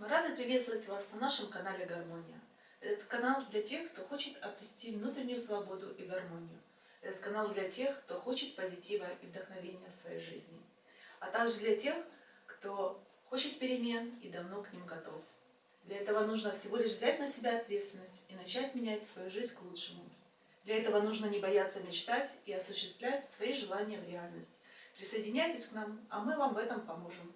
Мы рады приветствовать вас на нашем канале Гармония. Этот канал для тех, кто хочет обрести внутреннюю свободу и гармонию. Этот канал для тех, кто хочет позитива и вдохновения в своей жизни. А также для тех, кто хочет перемен и давно к ним готов. Для этого нужно всего лишь взять на себя ответственность и начать менять свою жизнь к лучшему. Для этого нужно не бояться мечтать и осуществлять свои желания в реальность. Присоединяйтесь к нам, а мы вам в этом поможем.